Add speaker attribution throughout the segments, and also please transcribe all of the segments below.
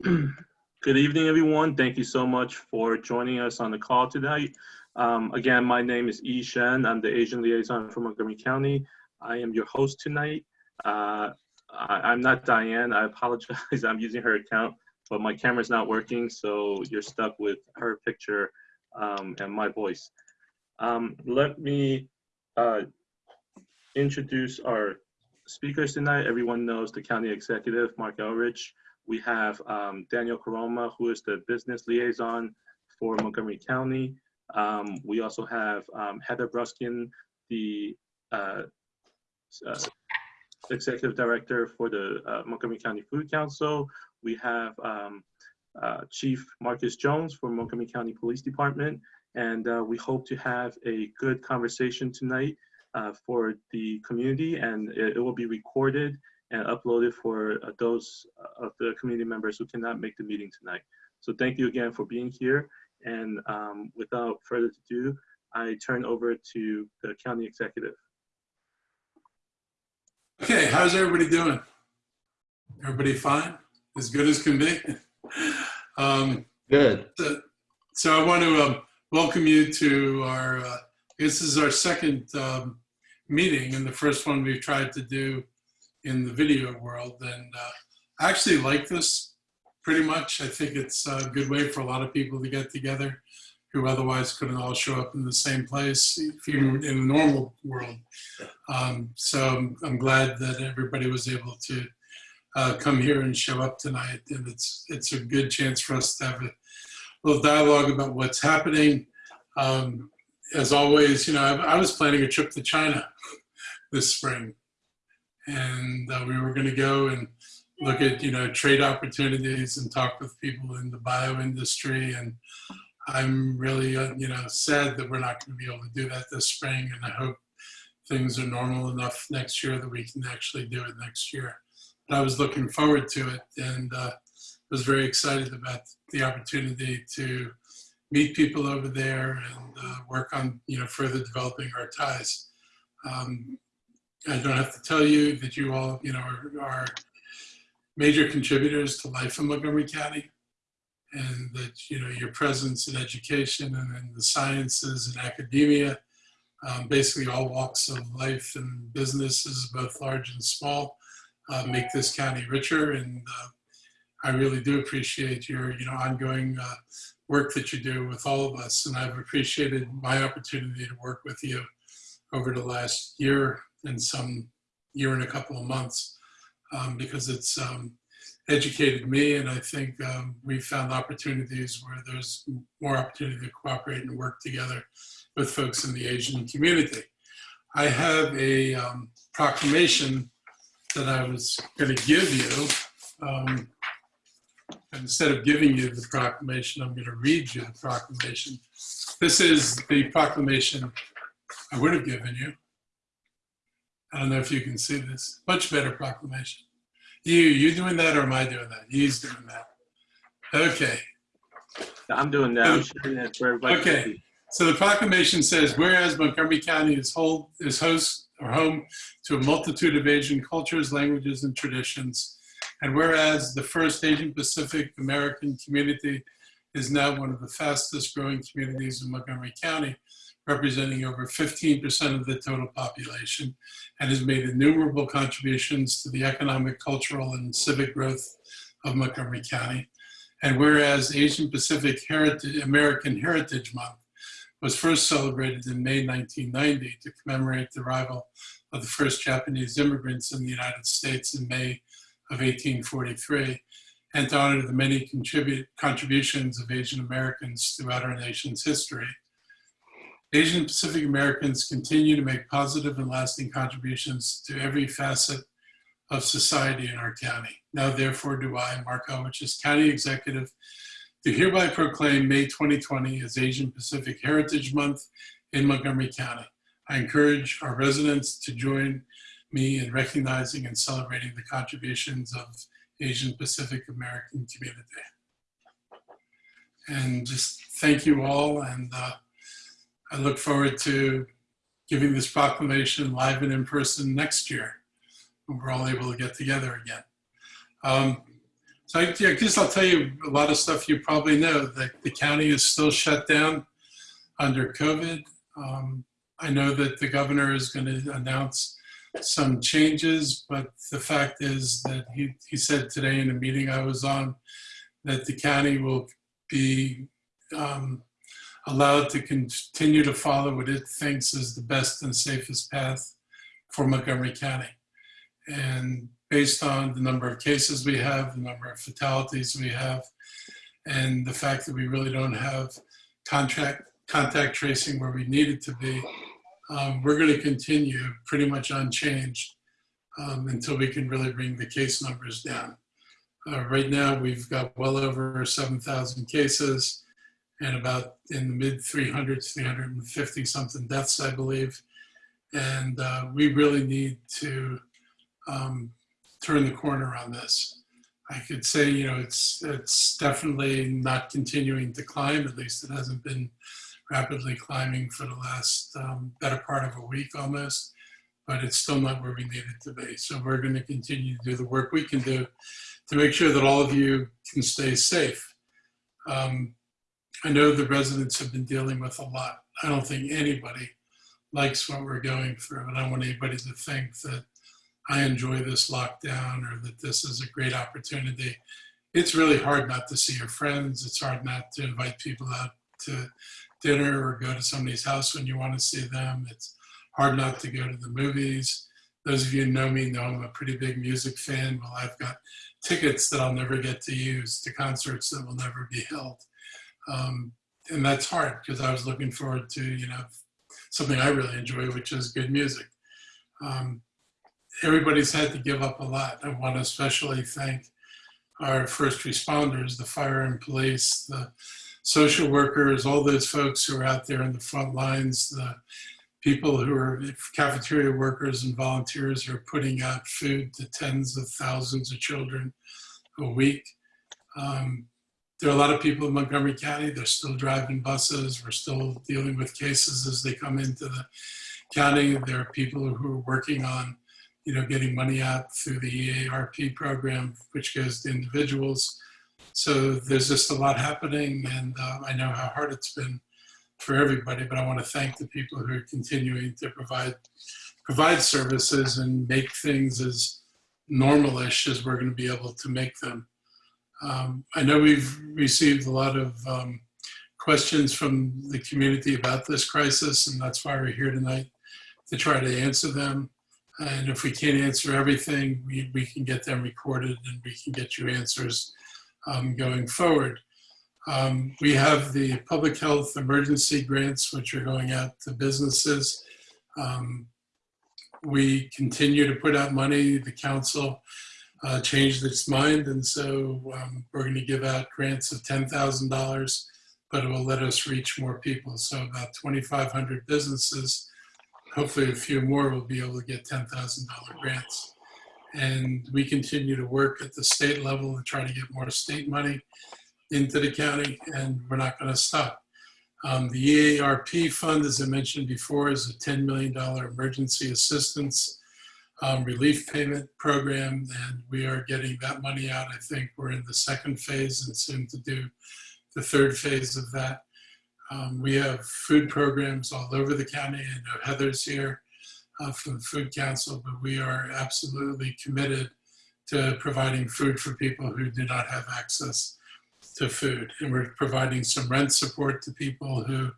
Speaker 1: Good evening, everyone. Thank you so much for joining us on the call tonight. Um, again, my name is Yi Shen. I'm the Asian liaison for Montgomery County. I am your host tonight. Uh, I, am not Diane. I apologize. I'm using her account, but my camera's not working, so you're stuck with her picture um, and my voice. Um, let me uh, introduce our speakers tonight. Everyone knows the county executive, Marc Elrich. We have um, Daniel Koroma, who is the business liaison for Montgomery County. Um, we also have um, Heather Bruskin, the uh, uh, executive director for the uh, Montgomery County Food Council. We have um, uh, Chief Marcus Jones from Montgomery County Police Department. And uh, we hope to have a good conversation tonight uh, for the community and it, it, will be recorded and uploaded for uh, those of the community members who cannot make the meeting tonight. So thank you again for being here. And um, without further ado, I turn over to the county executive.
Speaker 2: Okay, how's everybody doing? Everybody fine? As good as can be?
Speaker 3: Um, good.
Speaker 2: So, so, I want to um, welcome you to our, uh, this is our second um, meeting and the first one we've tried to do in the video world. And uh, I actually like this pretty much. I think it's a good way for a lot of people to get together who otherwise couldn't all show up in the same place, even in the normal world. Um, so I'm glad that everybody was able to uh, come here and show up tonight. And it's, it's a good chance for us to have a little dialogue about what's happening. Um, as always, you know, I, I, was planning a trip to China this spring. And uh, we were going to go and look at, you know, trade opportunities and talk with people in the bio industry and I'm really, uh, you know, sad that we're not going to be able to do that this spring, and I hope things are normal enough next year that we can actually do it next year. But I was looking forward to it, and uh, was very excited about the opportunity to meet people over there and uh, work on, you know, further developing our ties. Um, I don't have to tell you that you all, you know, are, are major contributors to life in Montgomery County and that you know your presence in education and in the sciences and academia, um, basically all walks of life and businesses, both large and small, uh, make this county richer. And uh, I really do appreciate your you know ongoing uh, work that you do with all of us. And I've appreciated my opportunity to work with you over the last year and some year and a couple of months um, because it's um, educated me, and I think um, we found opportunities where there's more opportunity to cooperate and work together with folks in the Asian community. I have a um, proclamation that I was going to give you. Um, instead of giving you the proclamation, I'm going to read you the proclamation. This is the proclamation I would have given you. I don't know if you can see this. Much better proclamation. You, you doing that or am I doing that? He's doing that. Okay.
Speaker 1: I'm doing that. I'm sharing that for everybody.
Speaker 2: Okay. So the proclamation says, whereas Montgomery County is, hold, is host or home to a multitude of Asian cultures, languages, and traditions, and whereas the first Asian Pacific American community is now one of the fastest growing communities in Montgomery County, representing over 15% of the total population, and has made innumerable contributions to the economic, cultural, and civic growth of Montgomery County. And whereas Asian Pacific Heritage, American Heritage Month was first celebrated in May 1990 to commemorate the arrival of the first Japanese immigrants in the United States in May of 1843, and to honor the many contribute, contributions of Asian Americans throughout our nation's history. Asian Pacific Americans continue to make positive and lasting contributions to every facet of society in our county. Now, therefore, do I, Marc Elrich, as County Executive, do hereby proclaim May 2020 as Asian Pacific Heritage Month in Montgomery County. I encourage our residents to join me in recognizing and celebrating the contributions of Asian Pacific American community. And just thank you all and uh, I look forward to giving this proclamation live and in person next year when we're all able to get together again. Um, So I, I guess I'll tell you a lot of stuff you probably know. that the county is still shut down under COVID. Um, I know that the governor is going to announce some changes, but the fact is that he, he said today in a meeting I was on that the county will be um, allowed to continue to follow what it thinks is the best and safest path for Montgomery County. And based on the number of cases we have, the number of fatalities we have, and the fact that we really don't have contract contact tracing where we need it to be, um, we're going to continue pretty much unchanged um, until we can really bring the case numbers down. Uh, right now, we've got well over 7,000 cases and about in the mid 300s, 350 something deaths, I believe. And uh, we really need to um, turn the corner on this. I could say, you know, it's it's definitely not continuing to climb. At least it hasn't been rapidly climbing for the last um, better part of a week almost, but it's still not where we need it to be. So we're going to continue to do the work we can do to make sure that all of you can stay safe. Um, I know the residents have been dealing with a lot. I don't think anybody likes what we're going through, and I want anybody to think that I enjoy this lockdown or that this is a great opportunity. It's really hard not to see your friends. It's hard not to invite people out to dinner or go to somebody's house when you want to see them. It's hard not to go to the movies. Those of you who know me know I'm a pretty big music fan. Well, I've got tickets that I'll never get to use to concerts that will never be held. Um, and that's hard because I was looking forward to, you know, something I really enjoy, which is good music. Um, everybody's had to give up a lot. I want to especially thank our first responders, the fire and police, the social workers, all those folks who are out there in the front lines, the people who are cafeteria workers and volunteers who are putting out food to tens of thousands of children a week. Um, there are a lot of people in Montgomery County, they're still driving buses. We're still dealing with cases as they come into the county. There are people who are working on, you know, getting money out through the EARP program, which goes to individuals. So there's just a lot happening and uh, I know how hard it's been for everybody, but I want to thank the people who are continuing to provide provide services and make things as normalish as we're going to be able to make them. Um, I know we've received a lot of um, questions from the community about this crisis, and that's why we're here tonight to try to answer them. And if we can't answer everything, we, we can get them recorded and we can get you answers um, going forward. Um, we have the public health emergency grants, which are going out to businesses. Um, we continue to put out money. The council uh, changed its mind, and so um, we're going to give out grants of $10,000, but it will let us reach more people. So about 2,500 businesses, hopefully a few more will be able to get $10,000 grants. And we continue to work at the state level to try to get more state money into the county, and we're not going to stop. Um, the EARP fund, as I mentioned before, is a $10 million emergency assistance um, relief payment program, and we are getting that money out. I think we're in the second phase and soon to do the third phase of that. Um, we have food programs all over the county. Know Heather's here uh, from the Food Council, but we are absolutely committed to providing food for people who do not have access to food. And we're providing some rent support to people who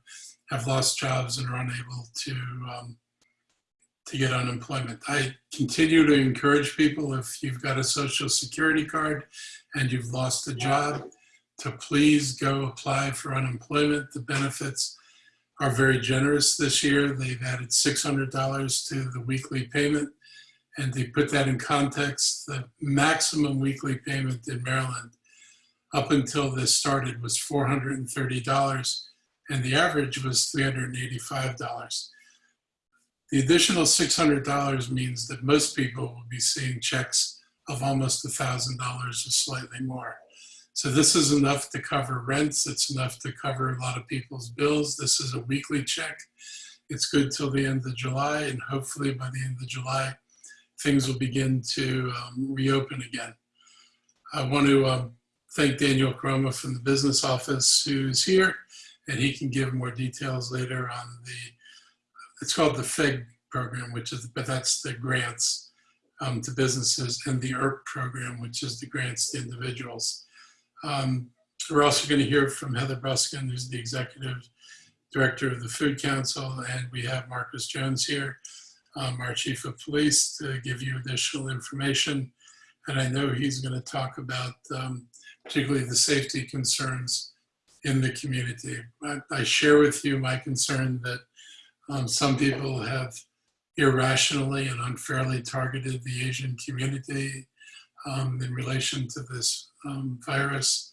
Speaker 2: have lost jobs and are unable to um, to get unemployment. I continue to encourage people if you've got a social security card and you've lost a job to please go apply for unemployment. The benefits are very generous this year. They've added $600 to the weekly payment. And to put that in context, the maximum weekly payment in Maryland up until this started was $430 and the average was $385. The additional $600 means that most people will be seeing checks of almost $1,000 or slightly more. So this is enough to cover rents. It's enough to cover a lot of people's bills. This is a weekly check. It's good till the end of July, and hopefully by the end of July, things will begin to um, reopen again. I want to um, thank Daniel Koroma from the business office who's here, and he can give more details later on the, it's called the FIG program, which is, but that's the grants um, to businesses, and the ERP program, which is the grants to individuals. Um, we're also going to hear from Heather Bruskin, who's the executive director of the Food Council, and we have Marcus Jones here, um, our chief of police, to give you additional information. And I know he's going to talk about um, particularly the safety concerns in the community. I, I share with you my concern that um, some people have irrationally and unfairly targeted the Asian community um, in relation to this um, virus.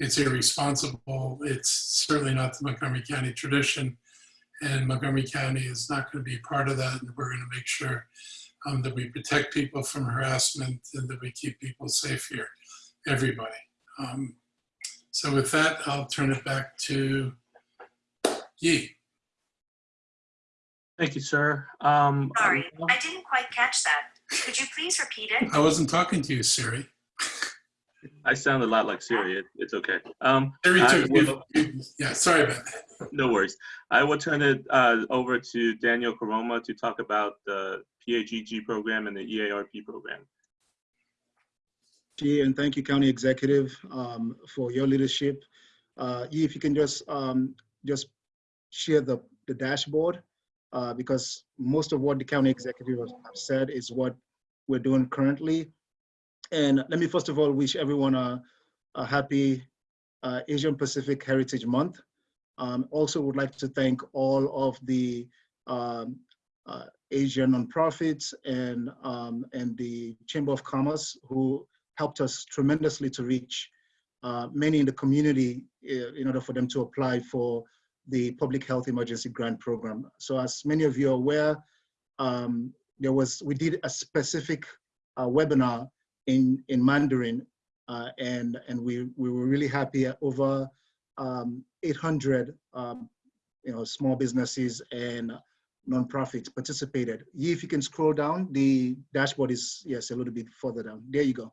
Speaker 2: It's irresponsible. It's certainly not the Montgomery County tradition. And Montgomery County is not going to be part of that. And we're going to make sure um, that we protect people from harassment and that we keep people safe here, everybody. Um, so with that, I'll turn it back to Yi.
Speaker 1: Thank you, sir. Um,
Speaker 4: Sorry, I didn't quite catch that. Could you please repeat it?
Speaker 2: I wasn't talking to you, Siri.
Speaker 1: I sound a lot like Siri. It, it's okay. Um,
Speaker 2: Siri
Speaker 1: I
Speaker 2: took
Speaker 1: will-
Speaker 2: Yeah, sorry about that.
Speaker 1: no worries. I will turn it uh, over to Daniel Koroma to talk about the PAGG program and the EARP program.
Speaker 5: Chi, and thank you, County Executive, um, for your leadership. Uh, if you can just um, just share the, the dashboard, uh, because most of what the County Executive have said is what we're doing currently. And let me first of all wish everyone a, a happy uh, Asian Pacific Heritage Month. Um, also would like to thank all of the um, uh, Asian nonprofits and um, and the Chamber of Commerce who helped us tremendously to reach uh, many in the community uh, in order for them to apply for the Public Health Emergency Grant Program. So as many of you are aware, um, there was, we did a specific uh, webinar in, in Mandarin uh, and, and we, we were really happy over um, 800 um, you know, small businesses and nonprofits participated. If you can scroll down, the dashboard is, yes, a little bit further down. There you go.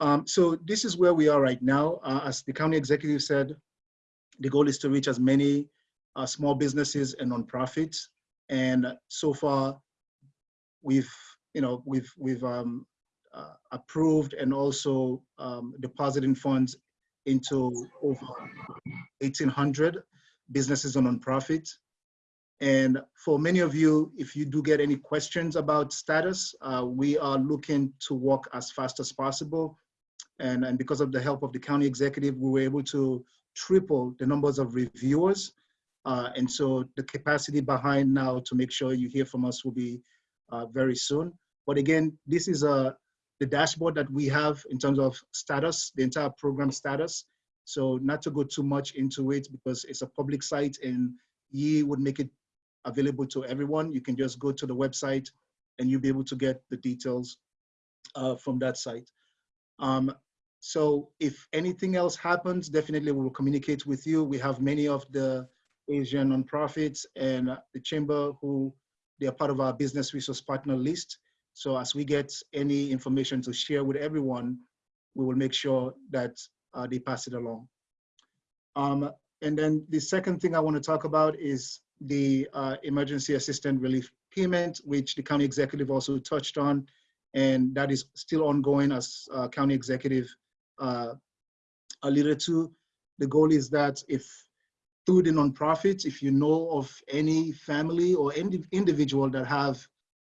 Speaker 5: Um, so this is where we are right now. Uh, as the county executive said, the goal is to reach as many uh, small businesses and nonprofits. And so far, we've, you know, we've, we've um, uh, approved and also um, depositing funds into over 1,800 businesses and nonprofits. And for many of you, if you do get any questions about status, uh, we are looking to work as fast as possible. And, and because of the help of the county executive, we were able to triple the numbers of reviewers. Uh, and so the capacity behind now to make sure you hear from us will be uh, very soon. But again, this is a, the dashboard that we have in terms of status, the entire program status. So not to go too much into it because it's a public site and Yi would make it available to everyone. You can just go to the website and you'll be able to get the details uh, from that site. Um, so if anything else happens, definitely we will communicate with you. We have many of the Asian nonprofits and the chamber who they are part of our business resource partner list. So as we get any information to share with everyone, we will make sure that uh, they pass it along. Um, and then the second thing I want to talk about is the uh, emergency assistance relief payment, which the county executive also touched on, and that is still ongoing as uh, county executive uh, alluded to. The goal is that if through the nonprofits, if you know of any family or any individual that have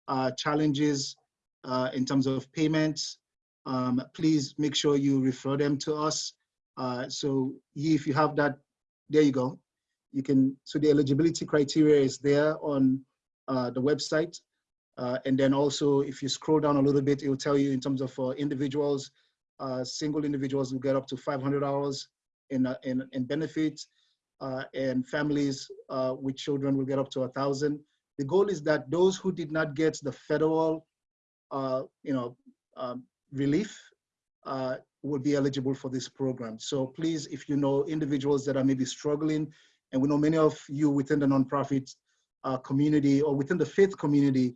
Speaker 5: uh, challenges uh, in terms of payments, um, please make sure you refer them to us. Uh, so if you have that, there you go. You can, so the eligibility criteria is there on uh, the website. Uh, and then also, if you scroll down a little bit, it will tell you in terms of uh, individuals, uh, single individuals will get up to $500 in, uh, in, in benefits, uh, and families uh, with children will get up to a 1000 The goal is that those who did not get the federal, uh, you know, um, relief uh, will be eligible for this program. So please, if you know individuals that are maybe struggling, and we know many of you within the nonprofit community or within the faith community,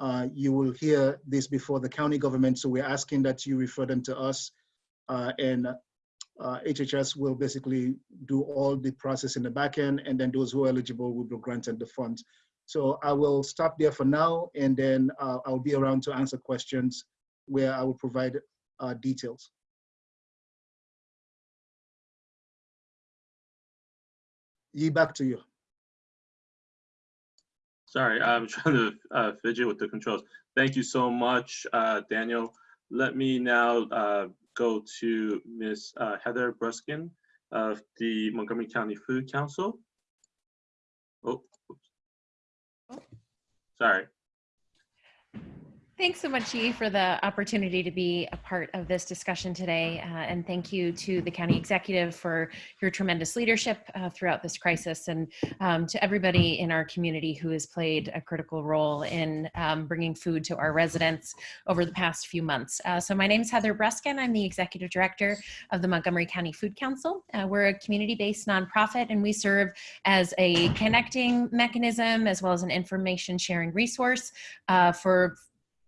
Speaker 5: uh, you will hear this before the county government. So we're asking that you refer them to us uh, and uh, HHS will basically do all the process in the back end, and then those who are eligible will be granted the funds. So I will stop there for now, and then uh, I'll be around to answer questions where I will provide uh, details. Yi, back to you.
Speaker 1: Sorry, I'm trying to uh, fidget with the controls. Thank you so much, uh, Daniel. Let me now uh, go to Ms. uh, Heather Bruskin of the Montgomery County Food Council. Oh, oops. sorry.
Speaker 6: Thanks so much, Yi, for the opportunity to be a part of this discussion today. Uh, and thank you to the county executive for your tremendous leadership uh, throughout this crisis and um, to everybody in our community who has played a critical role in um, bringing food to our residents over the past few months. Uh, so my name is Heather Bruskin. I'm the executive director of the Montgomery County Food Council. Uh, we're a community-based nonprofit and we serve as a connecting mechanism as well as an information sharing resource uh, for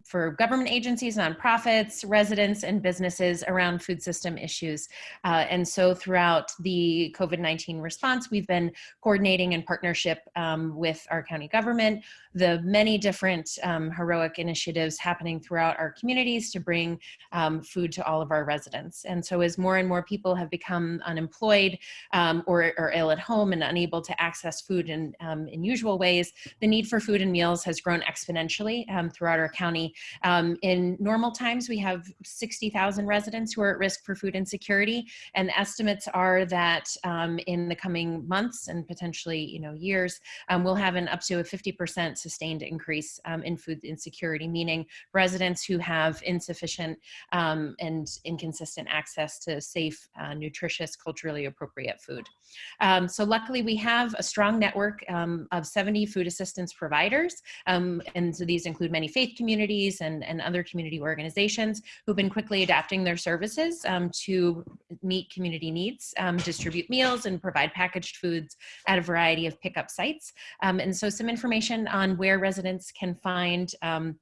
Speaker 6: for government agencies, nonprofits, residents, and businesses around food system issues. Uh, and so throughout the COVID-19 response, we've been coordinating in partnership um, with our county government, the many different um, heroic initiatives happening throughout our communities to bring um, food to all of our residents. And so as more and more people have become unemployed um, or, or, ill at home and unable to access food in, um, in usual ways, the need for food and meals has grown exponentially um, throughout our county um, in normal times, we have 60,000 residents who are at risk for food insecurity, and estimates are that um, in the coming months and potentially, you know, years, um, we'll have an up to a 50% sustained increase um, in food insecurity, meaning residents who have insufficient um, and inconsistent access to safe, uh, nutritious, culturally appropriate food. Um, so luckily, we have a strong network of 70 food assistance providers, and so these include many faith communities communities and, and other community organizations who've been quickly adapting their services um, to meet community needs, um, distribute meals and provide packaged foods at a variety of pickup sites. Um, and so some information on where residents can find um,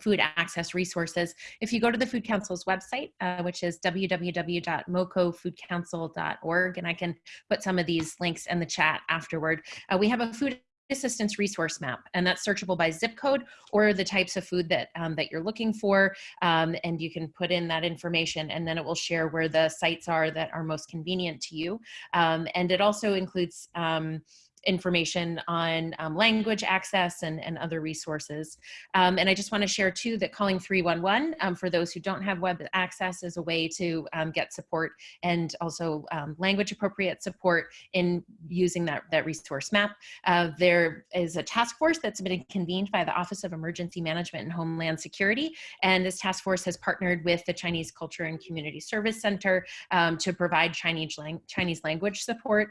Speaker 6: food access resources. If you go to the Food Council's website, uh, which is www.mocofoodcouncil.org, and I can put some of these links in the chat afterward, uh, we have a food assistance resource map and that's searchable by zip code or the types of food that um, that you're looking for um, and you can put in that information and then it will share where the sites are that are most convenient to you. Um, and it also includes um, information on um, language access and, and other resources. Um, and I just want to share too that calling 311 um, for those who don't have web access is a way to um, get support and also um, language appropriate support in using that, that resource map. Uh, there is a task force that's been convened by the Office of Emergency Management and Homeland Security. And this task force has partnered with the Chinese Culture and Community Service Center um, to provide Chinese, lang Chinese language support,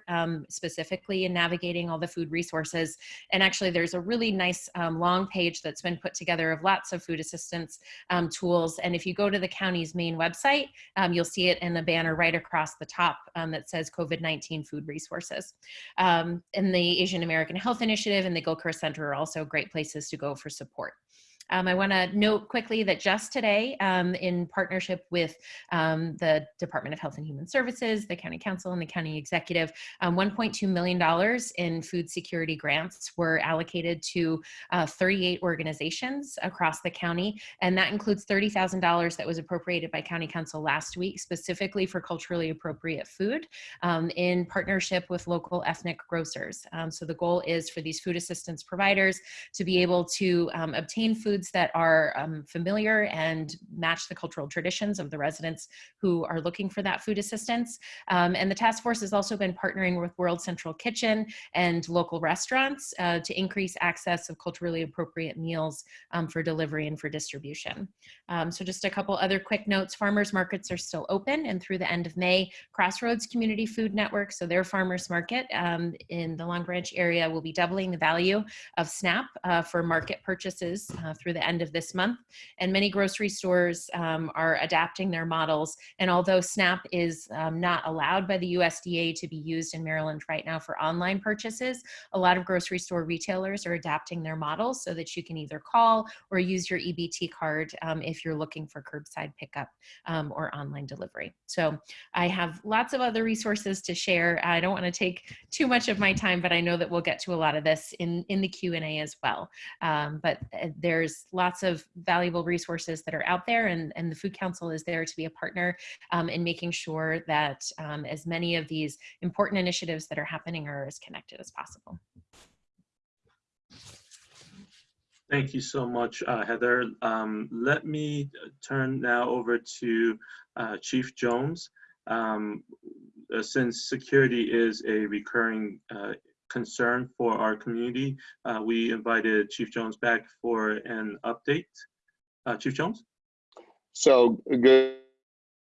Speaker 6: specifically in navigating all the food resources. And actually there's a really nice um, long page that's been put together of lots of food assistance um, tools. And if you go to the county's main website, um, you'll see it in the banner right across the top um, that says COVID-19 food resources. Um, and the Asian American Health Initiative and the Gilchrist Center are also great places to go for support. Um, I want to note quickly that just today, um, in partnership with um, the Department of Health and Human Services, the County Council, and the County Executive, um, $1.2 million in food security grants were allocated to uh, 38 organizations across the county, and that includes $30,000 that was appropriated by County Council last week, specifically for culturally appropriate food, um, in partnership with local ethnic grocers. Um, so the goal is for these food assistance providers to be able to obtain food foods that are um, familiar and match the cultural traditions of the residents who are looking for that food assistance. Um, and the task force has also been partnering with World Central Kitchen and local restaurants uh, to increase access of culturally appropriate meals um, for delivery and for distribution. Um, so just a couple other quick notes, farmers markets are still open and through the end of May, Crossroads Community Food Network, so their farmers market um, in the Long Branch area will be doubling the value of SNAP uh, for market purchases uh, through the end of this month. And many grocery stores um, are adapting their models. And although SNAP is um, not allowed by the USDA to be used in Maryland right now for online purchases, a lot of grocery store retailers are adapting their models so that you can either call or use your EBT card um, if you're looking for curbside pickup um, or online delivery. So I have lots of other resources to share. I don't want to take too much of my time, but I know that we'll get to a lot of this in, in the Q&A as well. Um, but uh, there's lots of valuable resources that are out there and, and the Food Council is there to be a partner um, in making sure that um, as many of these important initiatives that are happening are as connected as possible.
Speaker 1: Thank you so much, uh, Heather. Um, let me turn now over to uh, Chief Jones. Um, uh, since security is a recurring uh, concern for our community, uh, we invited Chief Jones back for an update. Uh, Chief Jones?
Speaker 7: So good,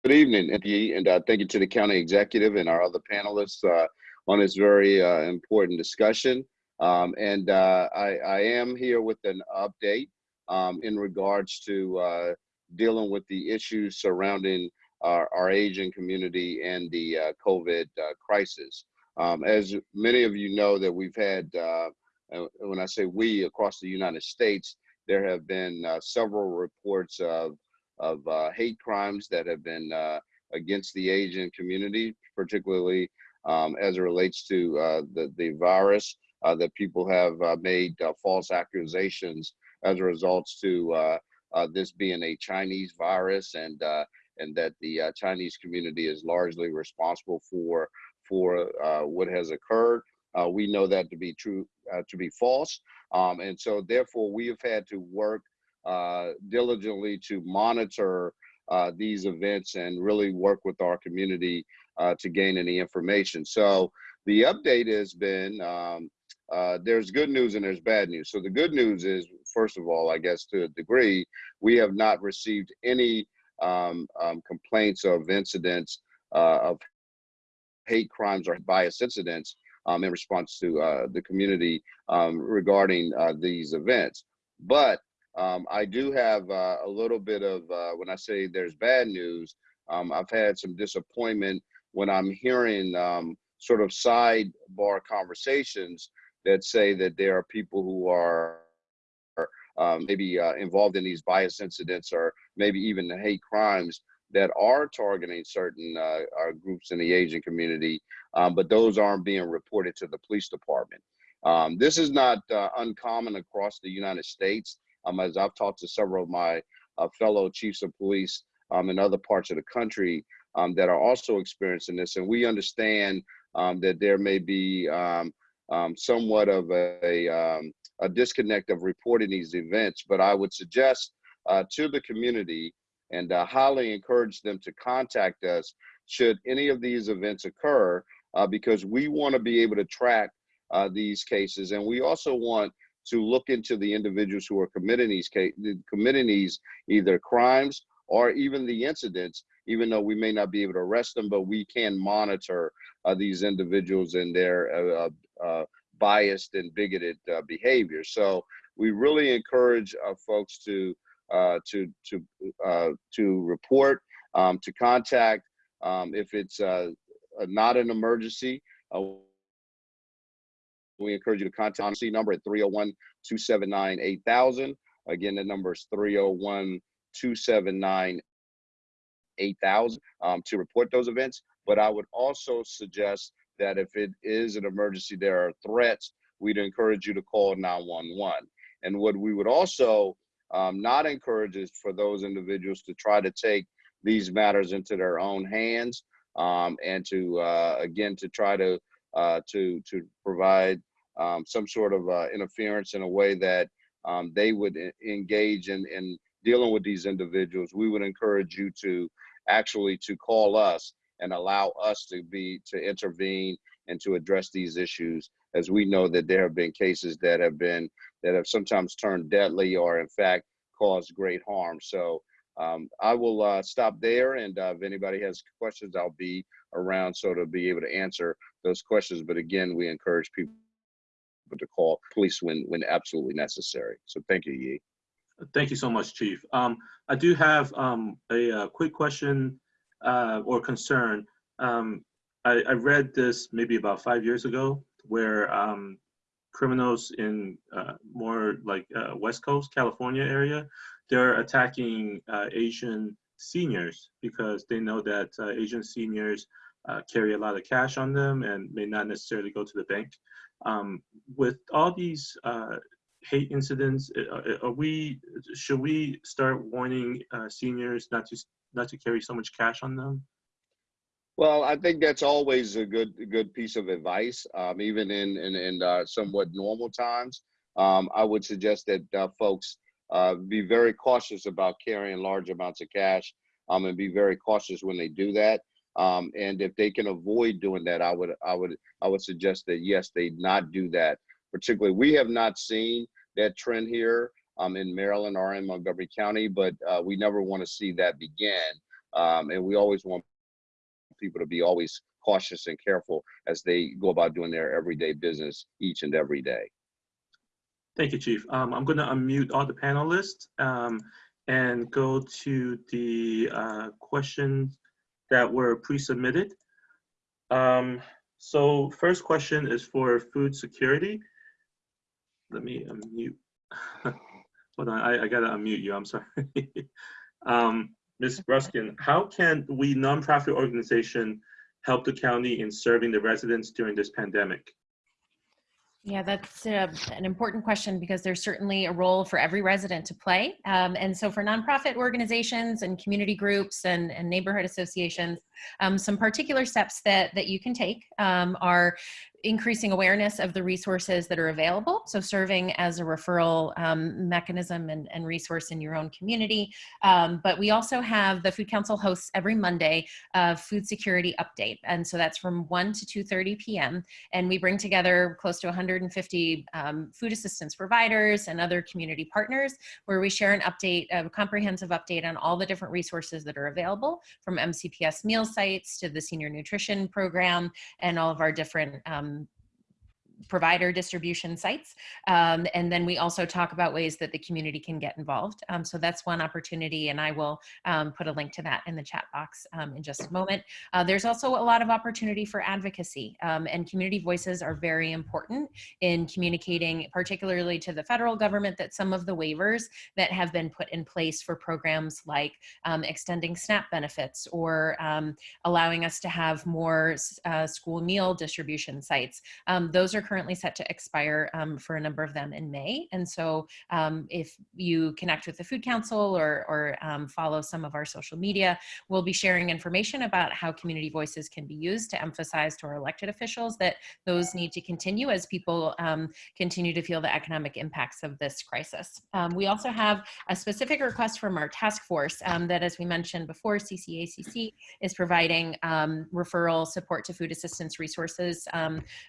Speaker 7: good evening, and uh, thank you to the county executive and our other panelists uh, on this very uh, important discussion. Um, and uh, I, I am here with an update um, in regards to dealing with the issues surrounding our, our Asian community and the COVID crisis. Um, as many of you know that we've had, uh, when I say we across the United States, there have been uh, several reports of, of uh, hate crimes that have been uh, against the Asian community, particularly um, as it relates to uh, the, the virus, uh, that people have made false accusations as a result to this being a Chinese virus and and that the Chinese community is largely responsible for for uh, what has occurred. Uh, we know that to be true, uh, to be false, um, and so therefore we have had to work diligently to monitor these events and really work with our community to gain any information. So the update has been um, uh, there's good news and there's bad news. So the good news is, first of all, I guess to a degree, we have not received any um, um, complaints of incidents uh, of hate crimes or bias incidents um, in response to uh, the community um, regarding uh, these events. But um, I do have uh, a little bit of, uh, when I say there's bad news, um, I've had some disappointment when I'm hearing um, sort of sidebar conversations that say that there are people who are um, maybe uh, involved in these bias incidents or maybe even the hate crimes that are targeting certain uh, uh, groups in the Asian community, um, but those aren't being reported to the police department. Um, this is not uh, uncommon across the United States. Um, as I've talked to several of my uh, fellow chiefs of police um, in other parts of the country um, that are also experiencing this, and we understand um, that there may be somewhat of a, a, a, disconnect of reporting these events, but I would suggest uh, to the community and uh, highly encourage them to contact us should any of these events occur, uh, because we want to be able to track uh, these cases, and we also want to look into the individuals who are committing these committing these either crimes or even the incidents even though we may not be able to arrest them, but we can monitor uh, these individuals and their uh, uh, biased and bigoted uh, behavior. So we really encourage uh, folks to uh, to to to report, um, to contact um, if it's not an emergency. we encourage you to contact the number at 301-279-8000. Again, the number is 301 279 8,000 um, to report those events. But I would also suggest that if it is an emergency, there are threats, we'd encourage you to call 911. And what we would also um, not encourages for those individuals to try to take these matters into their own hands um, and to, uh, again, to try to, uh, to, to provide um, some sort of uh, interference in a way that um, they would engage in, in dealing with these individuals. We would encourage you to actually to call us and allow us to be to intervene and to address these issues as we know that there have been cases that have been that have sometimes turned deadly or in fact caused great harm so um, i will uh, stop there and uh, if anybody has questions i'll be around so to be able to answer those questions but again we encourage people to call police when when absolutely necessary so thank you.
Speaker 1: Thank you so much, Chief. Um, I do have um, a, uh quick question uh, or concern. Um, I, I read this maybe about five years ago where um, criminals in uh, more like uh, West Coast, California area, they're attacking uh, Asian seniors because they know that uh, Asian seniors uh, carry a lot of cash on them and may not necessarily go to the bank. Um, with all these hate incidents, are we should we start warning seniors not to not to carry so much cash on them?
Speaker 7: Well, I think that's always a good good piece of advice, um, even in in, in uh, somewhat normal times. Um, I would suggest that uh, folks uh, be very cautious about carrying large amounts of cash, um, and be very cautious when they do that. Um, and if they can avoid doing that, I would I would I would suggest that yes, they not do that. Particularly, we have not seen that trend here um, in Maryland or in Montgomery County, but uh, we never want to see that begin. Um, and we always want people to be always cautious and careful as they go about doing their everyday business each and every day.
Speaker 1: Thank you, Chief. Um, I'm going to unmute all the panelists um, and go to the uh, questions that were pre-submitted. Um, so first question is for food security. Let me unmute. Hold on, I, I gotta unmute you, I'm sorry. um, Ms. Bruskin, how can we nonprofit organization help the county in serving the residents during this pandemic?
Speaker 6: Yeah, that's uh, an important question because there's certainly a role for every resident to play. Um, and so for nonprofit organizations and community groups and, and neighborhood associations, um, some particular steps that, that you can take um, are increasing awareness of the resources that are available. So serving as a referral um, mechanism and, and, resource in your own community. Um, but we also have the Food Council hosts every Monday a food security update. And so that's from 1 to 2.30 p.m. And we bring together close to 150 um, food assistance providers and other community partners where we share an update, a comprehensive update on all the different resources that are available from MCPS meal sites to the senior nutrition program and all of our different um, provider distribution sites. Um, and then we also talk about ways that the community can get involved. Um, so that's one opportunity and I will um, put a link to that in the chat box um, in just a moment. Uh, there's also a lot of opportunity for advocacy um, and community voices are very important in communicating particularly to the federal government that some of the waivers that have been put in place for programs like um, extending SNAP benefits or allowing us to have more uh, school meal distribution sites. those are currently set to expire um, for a number of them in May. And so um, if you connect with the Food Council or, or um, follow some of our social media, we'll be sharing information about how community voices can be used to emphasize to our elected officials that those need to continue as people um, continue to feel the economic impacts of this crisis. Um, we also have a specific request from our task force um, that, as we mentioned before, CCACC is providing referral support to food assistance resources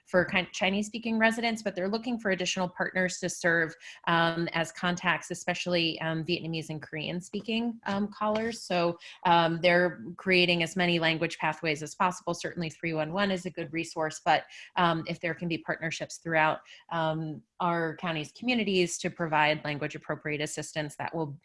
Speaker 6: for Chinese speaking residents, but they're looking for additional partners to serve um, as contacts, especially um, Vietnamese and Korean speaking um, callers. So um, they're creating as many language pathways as possible. Certainly 311 is a good resource, but um, if there can be partnerships throughout our county's communities to provide language appropriate assistance, that will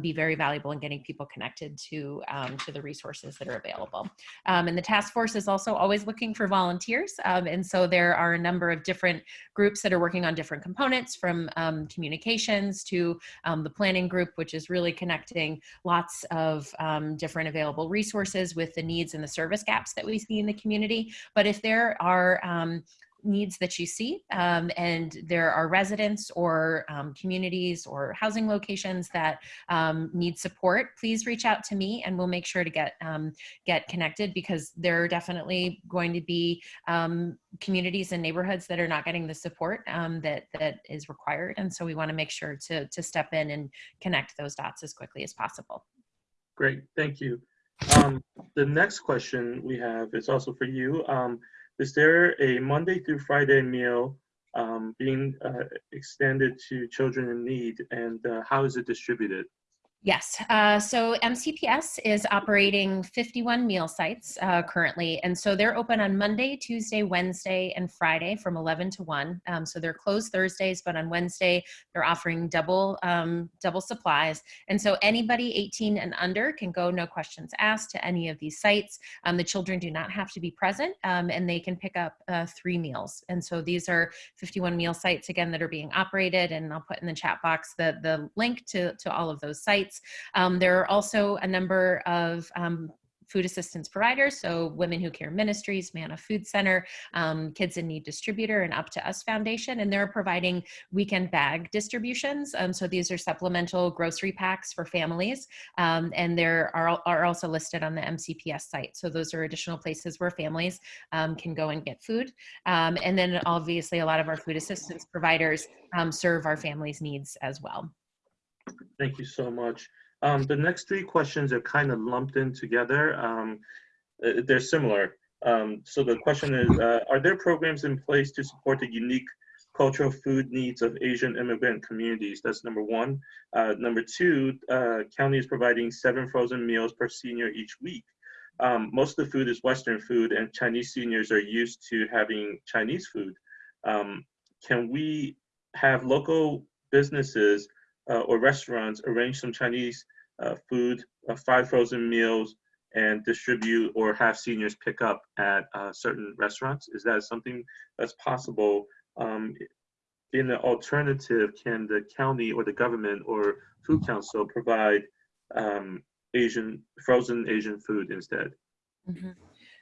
Speaker 6: be very valuable in getting people connected to, to the resources that are available. and the task force is also always looking for volunteers. and so there are a number of different groups that are working on different components from um, communications to um, the planning group, which is really connecting lots of um, different available resources with the needs and the service gaps that we see in the community. But if there are um, needs that you see um, and there are residents or um, communities or housing locations that um, need support please reach out to me and we'll make sure to get um, get connected because there are definitely going to be um, communities and neighborhoods that are not getting the support um, that that is required. And so we want to make sure to to step in and connect those dots as quickly as possible.
Speaker 1: Great thank you. The next question we have is also for you is there a Monday through Friday meal um, being uh, extended to children in need and uh, how is it distributed?
Speaker 6: Yes. Uh, so MCPS is operating 51 meal sites uh, currently. And so they're open on Monday, Tuesday, Wednesday, and Friday from 11 to 1. Um, so they're closed Thursdays, but on Wednesday, they're offering double, um, double supplies. And so anybody 18 and under can go, no questions asked, to any of these sites. Um, the children do not have to be present um, and they can pick up uh, three meals. And so these are 51 meal sites, again, that are being operated. And I'll put in the chat box the, the link to, to all of those sites. Um, there are also a number of um, food assistance providers, so Women Who Care Ministries, Manna Food Center, um, Kids in Need Distributor, and Up to Us Foundation, and they're providing weekend bag distributions. Um, so these are supplemental grocery packs for families, um, and there are, are also listed on the MCPS site. So those are additional places where families um, can go and get food. Um, and then obviously a lot of our food assistance providers um, serve our families' needs as well.
Speaker 1: Thank you so much. Um, the next three questions are kind of lumped in together. Um, uh, they're similar. Um, so the question is, uh, are there programs in place to support the unique cultural food needs of Asian immigrant communities? That's number one. Uh, number two, uh, county is providing seven frozen meals per senior each week. Um, most of the food is Western food and Chinese seniors are used to having Chinese food. Um, can we have local businesses or restaurants arrange some Chinese uh, food, uh, five frozen meals, and distribute or have seniors pick up at uh, certain restaurants? Is that something that's possible? Um, in the alternative, can the county or the government or food council provide um, Asian frozen Asian food instead?
Speaker 6: Mm -hmm.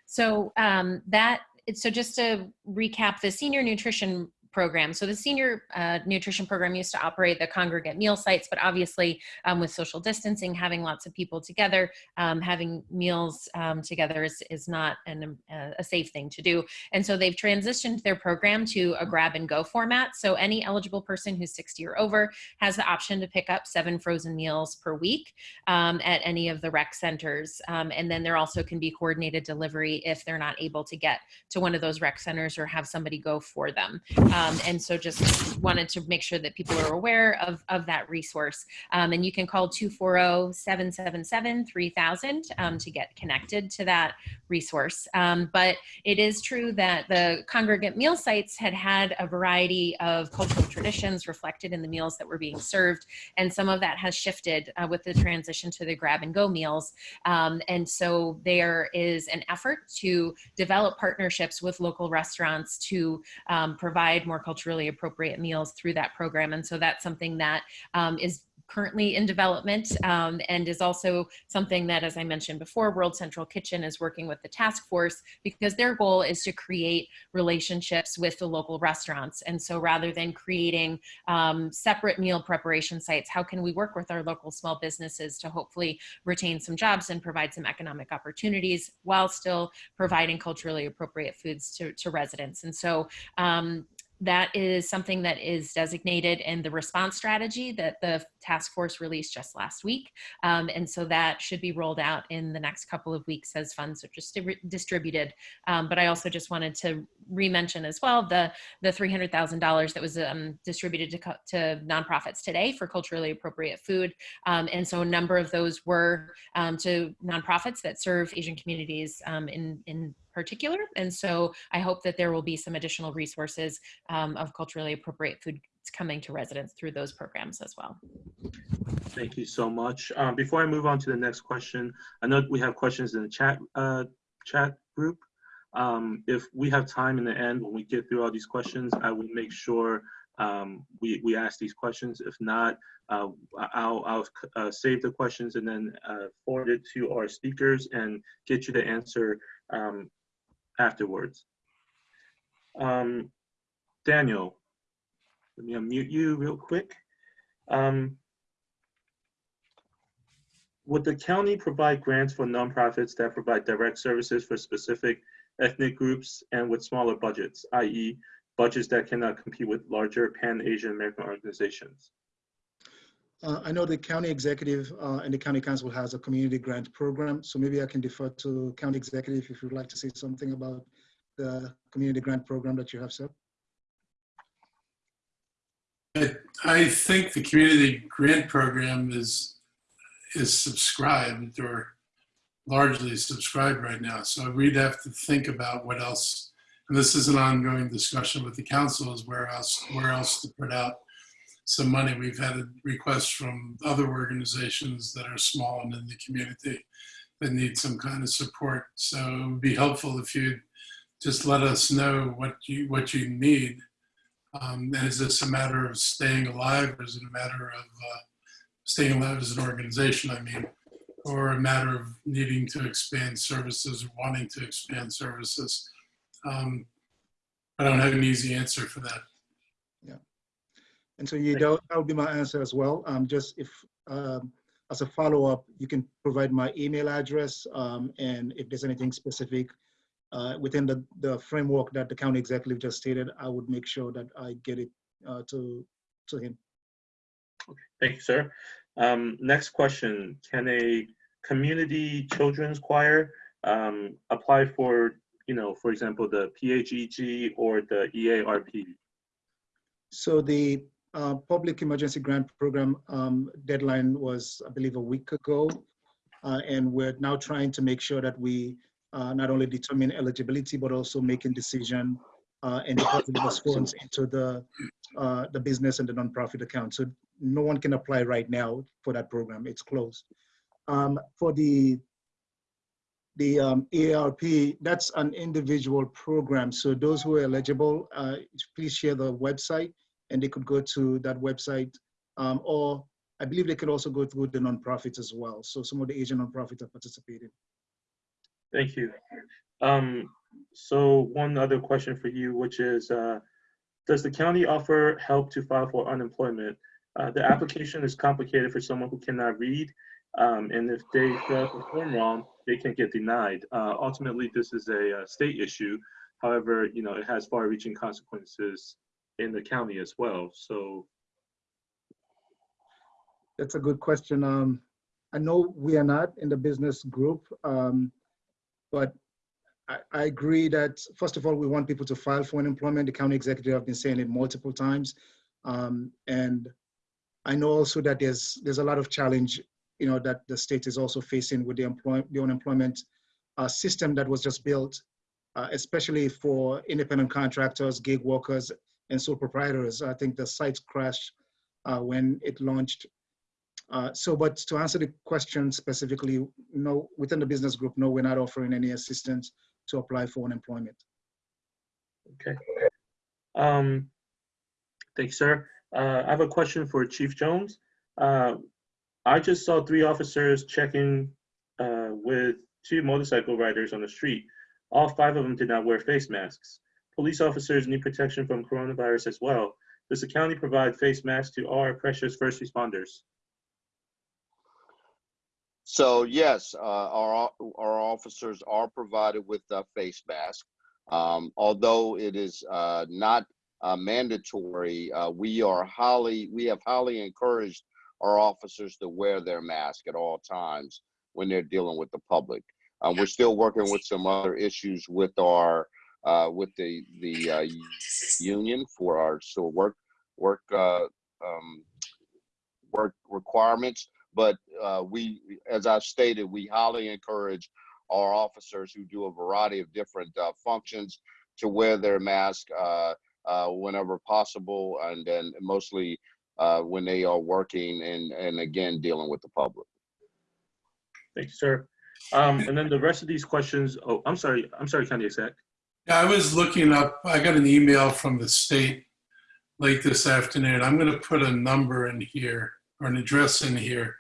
Speaker 6: So um, that so just to recap, the senior nutrition program. So the senior uh, nutrition program used to operate the congregate meal sites, but obviously um, with social distancing, having lots of people together, um, having meals um, together is, is not an, uh, a safe thing to do. And so they've transitioned their program to a grab and go format. So any eligible person who's 60 or over has the option to pick up seven frozen meals per week um, at any of the rec centers. Um, and then there also can be coordinated delivery if they're not able to get to one of those rec centers or have somebody go for them. Um, and so just wanted to make sure that people are aware of, of that resource. Um, and you can call 240-777-3000 um, to get connected to that resource. Um, but it is true that the congregate meal sites had had a variety of cultural traditions reflected in the meals that were being served. And some of that has shifted uh, with the transition to the grab and go meals. Um, and so there is an effort to develop partnerships with local restaurants to um, provide more culturally appropriate meals through that program. And so that's something that um, is currently in development um, and is also something that, as I mentioned before, World Central Kitchen is working with the task force because their goal is to create relationships with the local restaurants. And so rather than creating um, separate meal preparation sites, how can we work with our local small businesses to hopefully retain some jobs and provide some economic opportunities while still providing culturally appropriate foods to, to residents. And so um, that is something that is designated in the response strategy that the task force released just last week. Um, and so that should be rolled out in the next couple of weeks as funds are just distributed. Um, but I also just wanted to re-mention as well the, the $300,000 that was um, distributed to, to nonprofits today for culturally appropriate food. Um, and so a number of those were um, to nonprofits that serve Asian communities um, in, in particular. And so I hope that there will be some additional resources um, of culturally appropriate food coming to residents through those programs as well.
Speaker 1: Thank you so much. Um, before I move on to the next question, I know we have questions in the chat uh, chat group. Um, if we have time in the end, when we get through all these questions, I will make sure um, we, we ask these questions. If not, uh, I'll, I'll uh, save the questions and then uh, forward it to our speakers and get you the answer um, afterwards. Um, Daniel, let me unmute you real quick. Um, would the county provide grants for nonprofits that provide direct services for specific ethnic groups and with smaller budgets, i.e. budgets that cannot compete with larger Pan-Asian American organizations?
Speaker 5: Uh, I know the county executive uh, and the county council has a community grant program, so maybe I can defer to county executive if you'd like to say something about the community grant program that you have, sir.
Speaker 2: I, think the community grant program is is subscribed or largely subscribed right now. So we'd have to think about what else, and this is an ongoing discussion with the council is where else, where else to put out some money. We've had a request from other organizations that are small and in the community that need some kind of support. So it would be helpful if you'd just let us know what you, what you need. Um, and is this a matter of staying alive or is it a matter of uh, staying alive as an organization, I mean, or a matter of needing to expand services or wanting to expand services? Um, I don't have an easy answer for that.
Speaker 5: And so you, that that would be my answer as well. Um, just if, um, as a follow-up, you can provide my email address, um, and if there's anything specific uh, within the, the framework that the county executive just stated, I would make sure that I get it uh, to, to him.
Speaker 1: Thank you, sir. Um, next question, can a community children's choir um, apply for, you know, for example, the PHEG or the EARP?
Speaker 5: So the uh, Public Emergency Grant Program um, deadline was, I believe, a week ago. Uh, And we're now trying to make sure that we uh, not only determine eligibility, but also making decision uh, and deposit those funds into the, uh, the business and the nonprofit account. So no one can apply right now for that program. It's closed. Um, For the the um, ARP, that's an individual program. So those who are eligible, please share the website and they could go to that website. Um, or I believe they could also go through the nonprofits as well. So some of the Asian nonprofits are participating.
Speaker 1: Thank you. Um, so one other question for you, which is, uh, does the county offer help to file for unemployment? Uh, the application is complicated for someone who cannot read. Um, and if they fill out the form wrong, they can get denied. Uh, ultimately, this is a, uh state issue. However, you know, it has far-reaching consequences in the county as well. So,
Speaker 5: That's a good question. Um, I know we are not in the business group, um, but I, I agree that, first of all, we want people to file for unemployment. The county executive have been saying it multiple times. Um, and I know also that there's, there's a lot of challenge, you know, that the state is also facing with the employ, the unemployment uh, system that was just built, uh, especially for independent contractors, gig workers, and sole proprietors. I think the site crashed uh, when it launched uh, So, but to answer the question specifically, no, within the business group, no, we're not offering any assistance to apply for unemployment.
Speaker 1: okay. Um, thanks, sir. Uh, I have a question for Chief Jones. Uh, I just saw three officers checking uh, with two motorcycle riders on the street. All five of them did not wear face masks. Police officers need protection from coronavirus as well. Does the county provide face masks to all our precious first responders?
Speaker 7: So yes, uh, our, our officers are provided with a face mask. Um, although it is, uh, not, uh, mandatory, uh, we are highly, we have highly encouraged our officers to wear their mask at all times when they're dealing with the public. Uh, we're still working with some other issues with our, uh, with the, the, uh, union for our, so work, work, uh, um, work requirements. But uh, we, as I've stated, we highly encourage our officers who do a variety of different uh, functions to wear their mask uh, uh, whenever possible, and then mostly uh, when they are working and and again dealing with the public.
Speaker 1: Thank you, sir. Um, and then the rest of these questions, oh, I'm sorry, I'm sorry, County Exec.
Speaker 2: I was looking up, I got an email from the state late this afternoon. I'm gonna put a number in here or an address in here.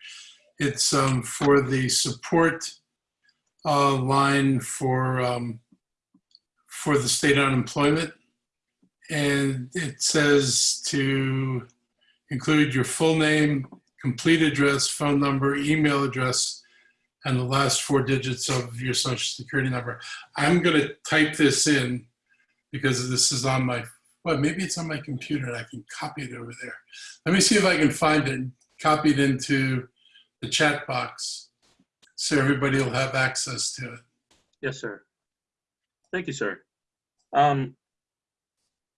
Speaker 2: It's um, for the support uh, line for, um, for the state unemployment. And it says to include your full name, complete address, phone number, email address, and the last four digits of your social security number. I'm gonna type this in because this is on my, well, maybe it's on my computer and I can copy it over there. Let me see if I can find it, copy it into the chat box so everybody will have access to it.
Speaker 1: Yes, sir. Thank you, sir. Um,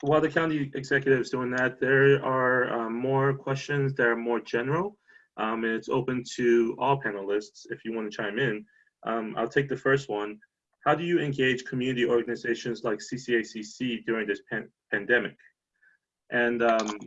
Speaker 1: while the county executive is doing that, there are um, more questions that are more general. Um, and it's open to all panelists if you want to chime in. Um, I'll take the first one. How do you engage community organizations like CCACC during this pan pandemic? And um,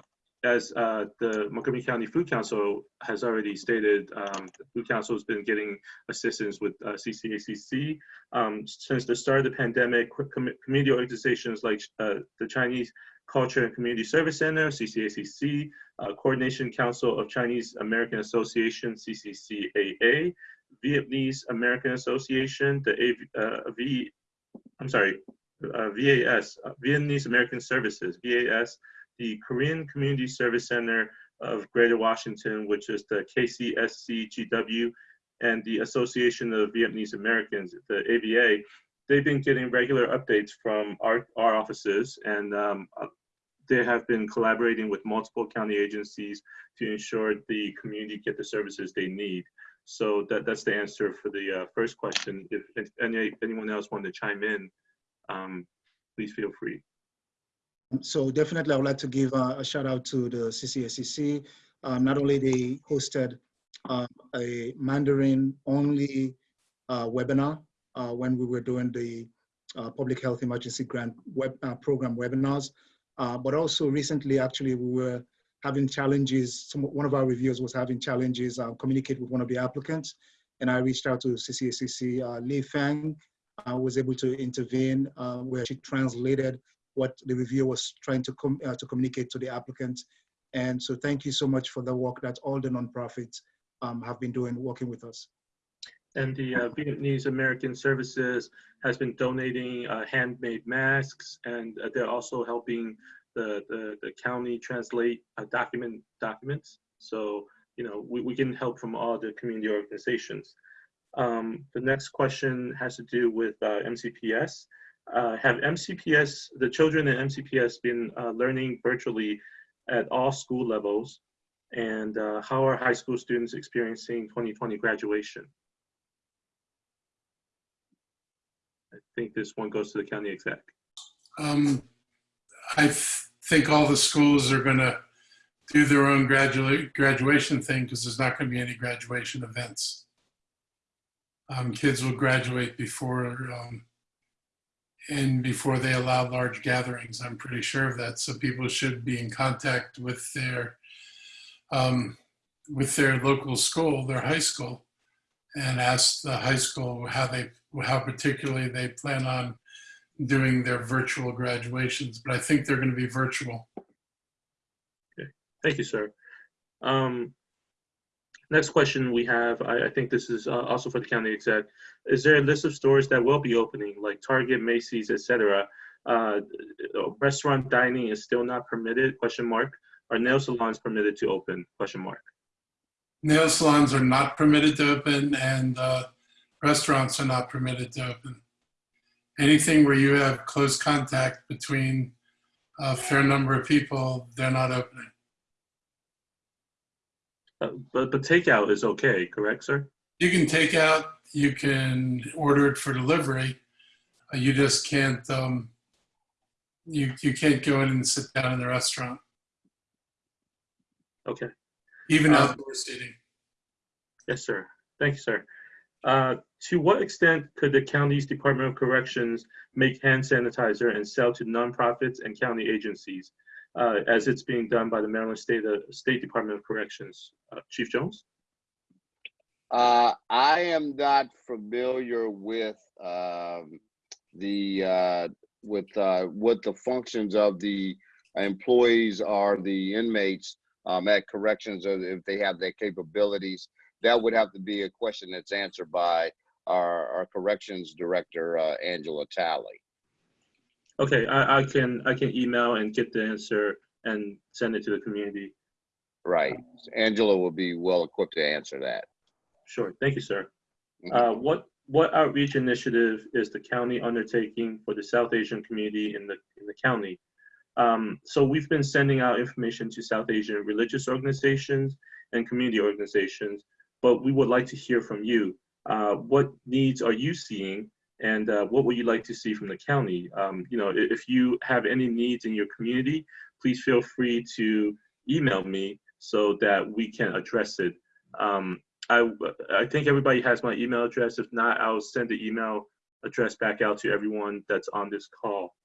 Speaker 1: as uh, the Montgomery County Food Council has already stated, um, the Food Council has been getting assistance with uh, CCACC. Um, since the start of the pandemic, com community organizations like uh, the Chinese Culture and Community Service Center, CCACC, uh, Coordination Council of Chinese American Association, CCCAA, Vietnamese American Association, the A, uh, V, I'm sorry, uh, VAS, uh, Vietnamese American Services, VAS, the Korean Community Service Center of Greater Washington, which is the KCSCGW, and the Association of Vietnamese Americans, the AVA, they've been getting regular updates from our, our offices and um, they have been collaborating with multiple county agencies to ensure the community get the services they need. So that, that's the answer for the uh, first question. If, if any, anyone else wanted to chime in, um, please feel free.
Speaker 5: So definitely, I would like to give a, a shout out to the CCACC. Um, not only they hosted uh, a Mandarin only uh, webinar uh, when we were doing the uh, public health emergency grant web uh, program webinars, uh, but also recently, actually, we were having challenges. Some, one of our reviewers was having challenges uh, communicate with one of the applicants, and I reached out to CCACC. Uh, Li Fang uh, was able to intervene, uh, where she translated what the reviewer was trying to com uh, to communicate to the applicant. And so, thank you so much for the work that all the nonprofits um, have been doing, working with us.
Speaker 1: And the uh, Vietnamese American Services has been donating uh, handmade masks, and uh, they're also helping the, the, the county translate uh, document documents. So, you know, we, we can help from all the community organizations. Um, the next question has to do with uh, MCPS. Uh, have MCPS, the children in MCPS been learning virtually at all school levels? And how are high school students experiencing 2020 graduation? Think this one goes to the county exec.
Speaker 2: Um, I think all the schools are going to do their own gradua graduation thing because there's not going to be any graduation events. Um, kids will graduate before um, and before they allow large gatherings. I'm pretty sure of that. So people should be in contact with their um, with their local school, their high school, and ask the high school how they how particularly they plan on doing their virtual graduations, but I think they're going to be virtual.
Speaker 1: Okay, thank you, sir. Um, next question we have, I, I think this is uh, also for the county exec. Is there a list of stores that will be opening, like Target, Macy's, etc.? Uh, restaurant dining is still not permitted? Question mark. Are nail salons permitted to open? Question mark.
Speaker 2: Nail salons are not permitted to open, and uh, restaurants are not permitted to open. Anything where you have close contact between a fair number of people, they're not opening.
Speaker 1: Uh, but but takeout is okay, correct, sir?
Speaker 2: You can take out, you can order it for delivery. Uh, you just can't, um, you, you can't go in and sit down in the restaurant,
Speaker 1: Okay.
Speaker 2: even
Speaker 1: Um,
Speaker 2: outdoor seating.
Speaker 1: Yes, sir. Thank you, sir. Uh, to what extent could the county's Department of Corrections make hand sanitizer and sell to nonprofits and county agencies, uh, as it's being done by the Maryland State uh, State Department of Corrections? Uh, Chief Jones.
Speaker 7: Uh, I am not familiar with um, the uh, with uh, what the functions of the employees are, the inmates um, at corrections, or if they have their capabilities. That would have to be a question that's answered by our, our corrections director, uh, Angela Talley.
Speaker 1: Okay, I, I can I can email and get the answer and send it to the community.
Speaker 7: Right. Angela will be well equipped to answer that.
Speaker 1: Sure. Thank you, sir.
Speaker 7: Mhm.
Speaker 1: Uh, what what outreach initiative is the county undertaking for the South Asian community in the in the county? Um, so we've been sending out information to South Asian religious organizations and community organizations, but we would like to hear from you. Uh, what needs are you seeing, and uh, what would you like to see from the county? Um, you know, if you have any needs in your community, please feel free to email me so that we can address it Um, I, I think everybody has my email address. If not, I'll send the email address back out to everyone that's on this call.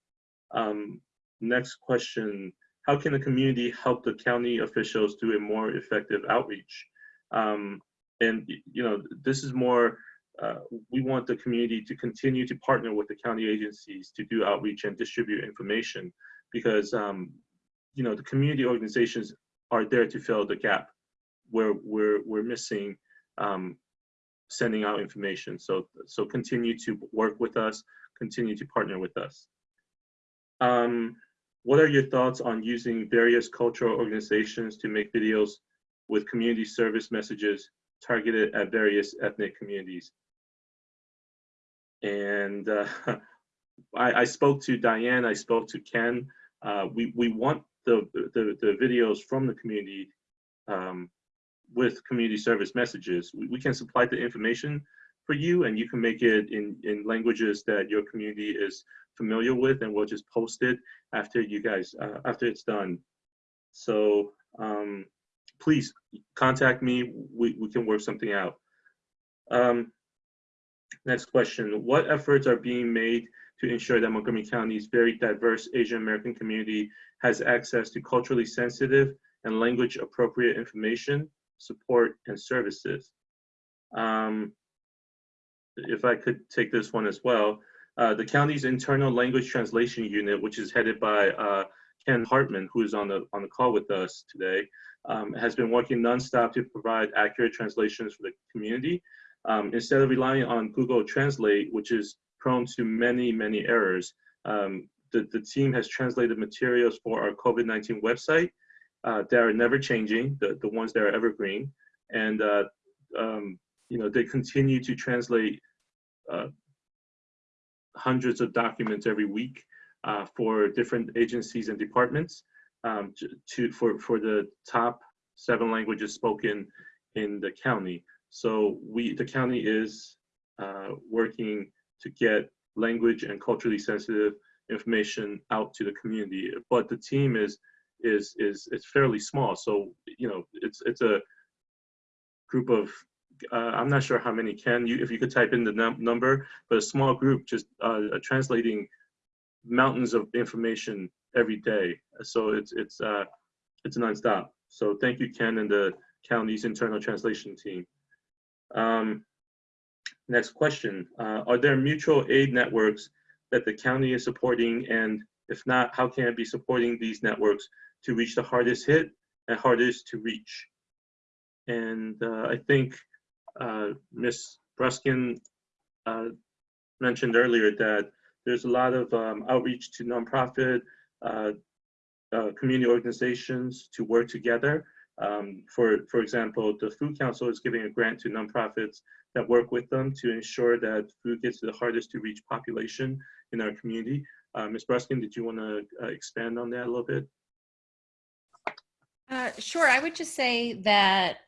Speaker 1: Um, next question, how can the community help the county officials do a more effective outreach? Um, and, you know, this is more, uh, we want the community to continue to partner with the county agencies to do outreach and distribute information because, um, you know, the community organizations are there to fill the gap where we're, we're missing um, sending out information. So, so continue to work with us, continue to partner with us. Um, what are your thoughts on using various cultural organizations to make videos with community service messages targeted at various ethnic communities? And uh, I, I, spoke to Diane, I spoke to Ken. Uh, we, we want the, the, the videos from the community um, with community service messages. We, we, can supply the information for you and you can make it in, in languages that your community is familiar with and we'll just post it after you guys, uh, after it's done. So um, please contact me, we, we can work something out. Um, next question, what efforts are being made to ensure that Montgomery County's very diverse Asian American community has access to culturally sensitive and language appropriate information support, and services. Um, if I could take this one as well, uh, the county's internal language translation unit, which is headed by uh, Ken Hartman, who is on the on the call with us today, um, has been working nonstop to provide accurate translations for the community. Um, instead of relying on Google Translate, which is prone to many, many errors, um, the, the team has translated materials for our COVID-19 website uh, that are never changing, the, the ones that are evergreen. And, uh, um, you know, they continue to translate uh, hundreds of documents every week uh, for different agencies and departments um, to, for, for the top seven languages spoken in the county. So we, the county is uh, working to get language and culturally sensitive information out to the community. But the team is is is it's fairly small. So you know, it's it's a group of uh, I'm not sure how many can you if you could type in the num number, but a small group just uh, translating mountains of information every day. So it's it's uh, it's nonstop. So thank you, Ken, and the county's internal translation team. Um, next question: uh, Are there mutual aid networks that the county is supporting, and if not, how can it be supporting these networks to reach the hardest hit and hardest to reach. And uh, I think uh, Ms. Bruskin uh, mentioned earlier that there's a lot of um, outreach to nonprofit uh, uh, community organizations to work together. Um, for, for example, the Food Council is giving a grant to nonprofits that work with them to ensure that food gets to the hardest to reach population in our community. Uh, Ms. Bruskin, did you want to expand on that a little bit?
Speaker 6: Uh, sure. I would just say that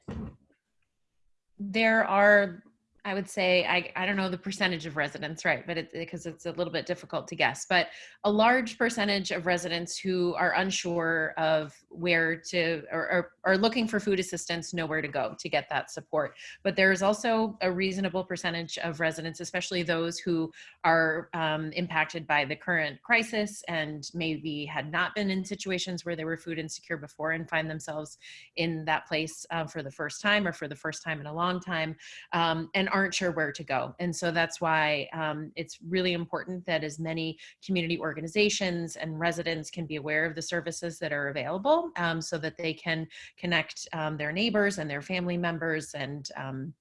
Speaker 6: there are I would say I, I don't know the percentage of residents, right? But it because it's a little bit difficult to guess. But a large percentage of residents who are unsure of where to or, are looking for food assistance know where to go to get that support. But there's also a reasonable percentage of residents, especially those who are um, impacted by the current crisis and maybe had not been in situations where they were food insecure before and find themselves in that place uh, for the first time or for the first time in a long time. Um, and aren't sure where to go. And so that's why um, it's really important that as many community organizations and residents can be aware of the services that are available um, so that they can connect um, their neighbors and their family members and um,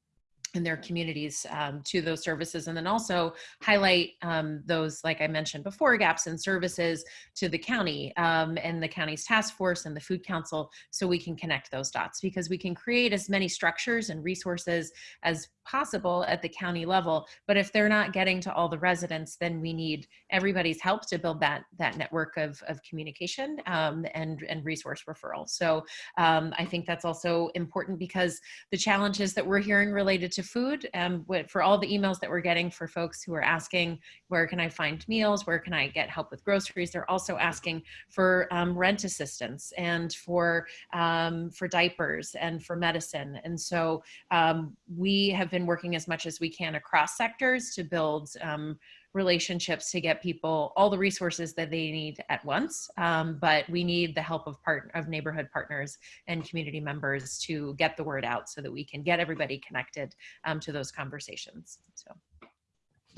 Speaker 6: in their communities um, to those services and then also highlight um, those like i mentioned before gaps in services to the county um, and the county's task force and the food council so we can connect those dots because we can create as many structures and resources as possible at the county level. But if they're not getting to all the residents, then we need everybody's help to build that that network of, of communication um, and and resource referral. So um, I think that's also important because the challenges that we're hearing related to food, um, for all the emails that we're getting for folks who are asking, where can I find meals? Where can I get help with groceries? They're also asking for um, rent assistance and for um, for diapers and for medicine. And so um, we have been working as much as we can across sectors to build um, relationships to get people all the resources that they need at once. Um, but we need the help of part of neighborhood partners and community members to get the word out so that we can get everybody connected um, to those conversations. So.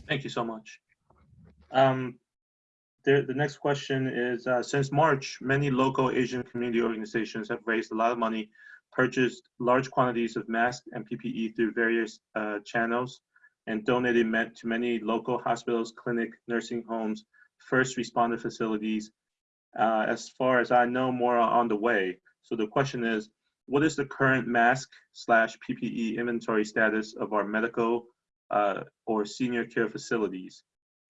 Speaker 1: Thank you so much. Um, the, the next question is, uh, since March, many local Asian community organizations have raised a lot of money, purchased large quantities of masks and PPE through various uh, channels, and donated to many local hospitals, clinic, nursing homes, first responder facilities. Uh, as far as I know, more are on the way. So the question is, what is the current mask slash PPE inventory status of our medical uh, or senior care facilities?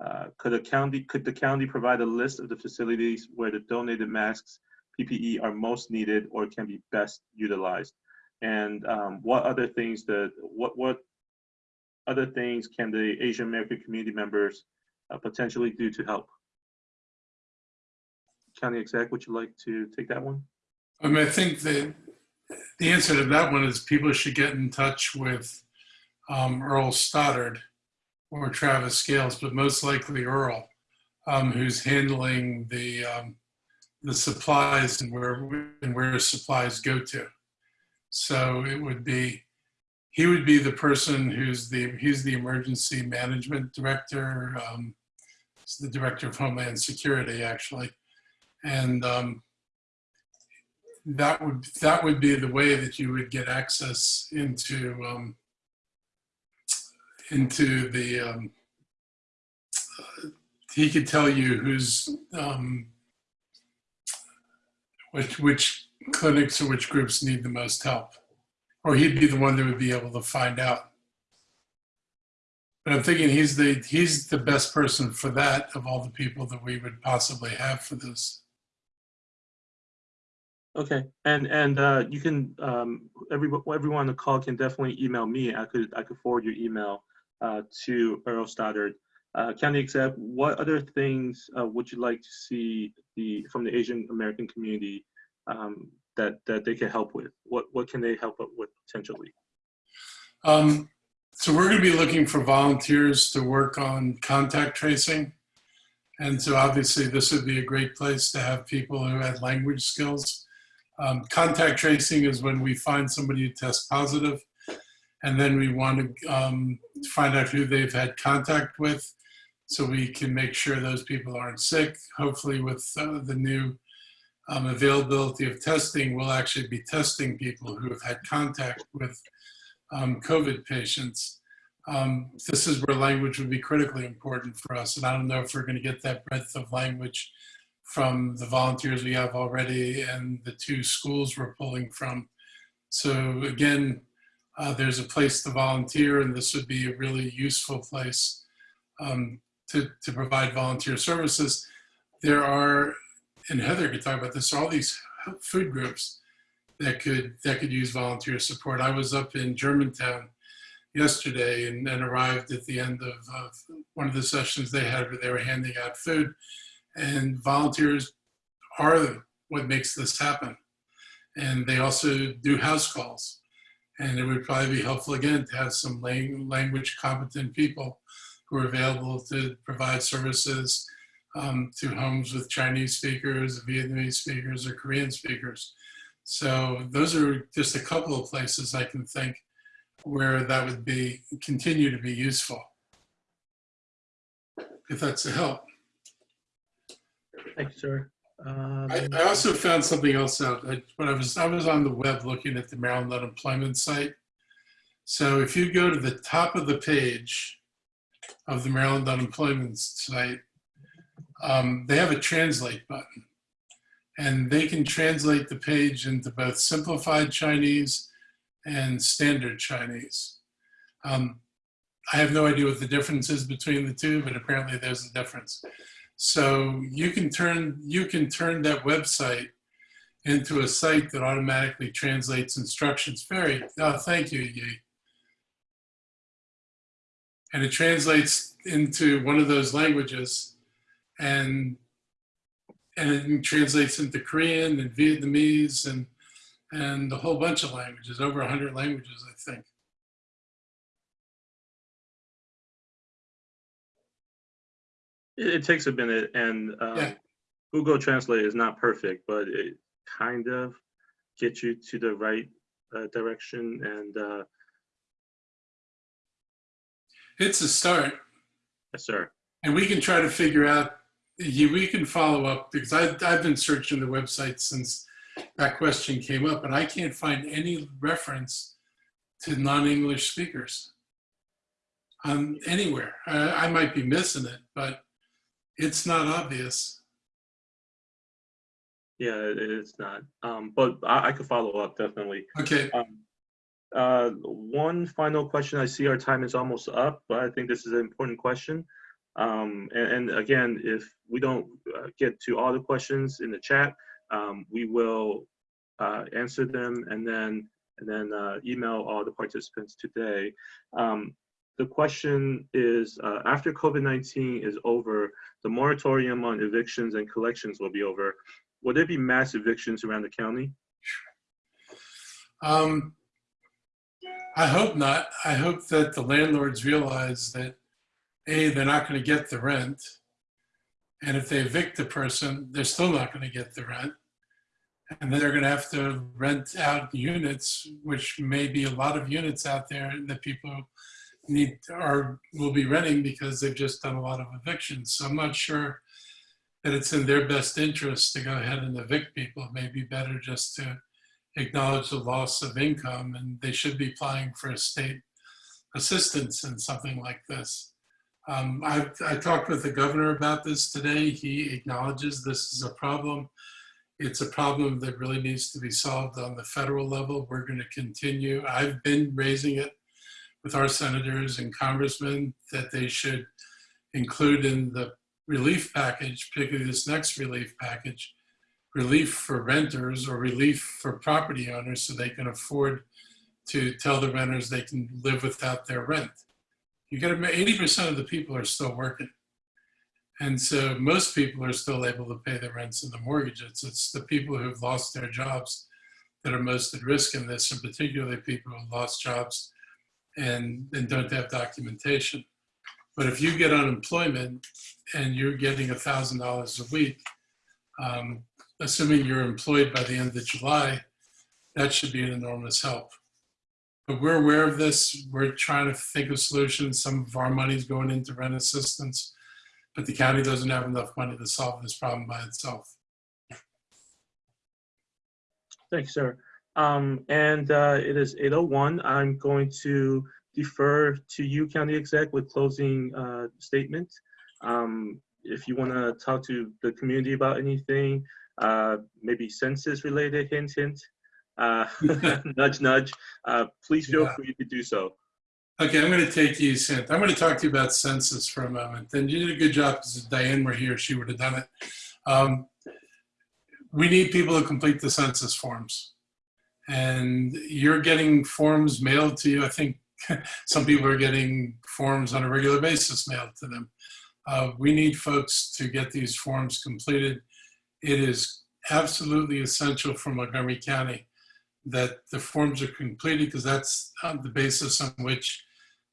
Speaker 1: Uh, could a county could the county provide a list of the facilities where the donated masks PPE are most needed or can be best utilized? And um, what other things that what what other things can the Asian American community members uh, potentially do to help? County exec, would you like to take that one?
Speaker 2: I mean, I think the the answer to that one is people should get in touch with um, Earl Stoddard or Travis Gayles, but most likely Earl, um, who's handling the um, the supplies and where and where supplies go to. So it would be he would be the person who's the he's the emergency management director. Um, the director of Homeland Security actually, and um, that would that would be the way that you would get access into um, into the um, uh, he could tell you who's um, which which clinics or which groups need the most help or he'd be the one that would be able to find out but i'm thinking he's the he's the best person for that of all the people that we would possibly have for this
Speaker 1: Okay, and and uh, you can um, every everyone on the call can definitely email me. I could I could forward your email uh, to Earl Stoddard. Uh, County Exec, what other things uh, would you like to see the from the Asian American community um, that that they can help with? What what can they help with potentially?
Speaker 2: Um, so we're going to be looking for volunteers to work on contact tracing. And so obviously this would be a great place to have people who had language skills. Um, contact tracing is when we find somebody who tests positive and then we want to um, find out who they've had contact with so we can make sure those people aren't sick. Hopefully with uh, the new um, availability of testing, we'll actually be testing people who have had contact with um, COVID patients. Um, this is where language would be critically important for us. And I don't know if we're going to get that breadth of language from the volunteers we have already and the two schools we're pulling from. So again, uh, there's a place to volunteer and this would be a really useful place um, to, to provide volunteer services. There are, and Heather could talk about this, all these food groups that could, that could use volunteer support. I was up in Germantown yesterday and, and arrived at the end of, of one of the sessions they had where they were handing out food and volunteers are what makes this happen. And they also do house calls. And it would probably be helpful again to have some language competent people who are available to provide services um, to homes with Chinese speakers, Vietnamese speakers, or Korean speakers. So those are just a couple of places I can think where that would be continue to be useful. If that's a help.
Speaker 1: Thank you, sir. Um,
Speaker 2: I, I also found something else out. I, when I was I was on the web looking at the Maryland unemployment site. So if you go to the top of the page of the Maryland unemployment site, um, they have a translate button, and they can translate the page into both simplified Chinese and standard Chinese. Um, I have no idea what the difference is between the two, but apparently there's a difference. So you can turn you can turn that website into a site that automatically translates instructions. Very, oh, thank you, Yi. And it translates into one of those languages, and and it translates into Korean and Vietnamese and and a whole bunch of languages, over 100 languages, I think.
Speaker 1: It, it takes a minute, and um,
Speaker 2: Yeah.
Speaker 1: Google Translate is not perfect, but it kind of gets you to the right uh, direction. And uh,
Speaker 2: It's a start.
Speaker 1: yes, sir.
Speaker 2: And we can try to figure out, you- we can follow up because I, I've been searching the website since that question came up and I can't find any reference to non-English speakers um, anywhere. I, I might be missing it, but it's not obvious.
Speaker 1: Yeah, it's not. Um, but I, I could follow up definitely.
Speaker 2: Okay,
Speaker 1: Um, uh, one final question. I see our time is almost up, but I think this is an important question. Um, and, and again, if we don't uh, get to all the questions in the chat, um, we will uh, answer them and then and then uh, email all the participants today. Um, the question is, uh, after COVID-19 is over, the moratorium on evictions and collections will be over. Will there be mass evictions around the county?
Speaker 2: um, I hope not. I hope that the landlords realize that A, they're not going to get the rent. And if they evict the person, they're still not going to get the rent. And then they're going to have to rent out units, which may be a lot of units out there that people need or will be renting because they've just done a lot of evictions. So I'm not sure that it's in their best interest to go ahead and evict people. It may be better just to acknowledge the loss of income and they should be applying for state assistance in something like this. Um, I, I talked with the governor about this today. He acknowledges this is a problem. It's a problem that really needs to be solved on the federal level. We're going to continue. I've been raising it with our senators and congressmen that they should include in the relief package, particularly this next relief package, relief for renters or relief for property owners so they can afford to tell the renters they can live without their rent. You got to 80% of the people are still working. And so most people are still able to pay the rents and the mortgages. It's the people who've lost their jobs that are most at risk in this, and particularly people who lost jobs and, and don't have documentation. But if you get unemployment and you're getting $1,000 a week, um, assuming you're employed by the end of July, that should be an enormous help. But we're aware of this. We're trying to think of solutions. Some of our money is going into rent assistance, but the county doesn't have enough money to solve this problem by itself.
Speaker 1: Thanks, sir. Um, and uh, it is 8:01. I'm going to defer to you, County Exec, with closing uh, statement. Um, if you want to talk to the community about anything, uh, maybe census related, hint, hint, uh, nudge, nudge, uh, please feel
Speaker 2: Yeah.
Speaker 1: free to do so.
Speaker 2: Okay, I'm going to take you, Sint. I'm going to talk to you about census for a moment. And you did a good job because if Diane were here, she would have done it. Um, we need people to complete the census forms. And you're getting forms mailed to you. I think some people are getting forms on a regular basis mailed to them. Uh, we need folks to get these forms completed. It is absolutely essential for Montgomery County that the forms are completed because that's uh, the basis on which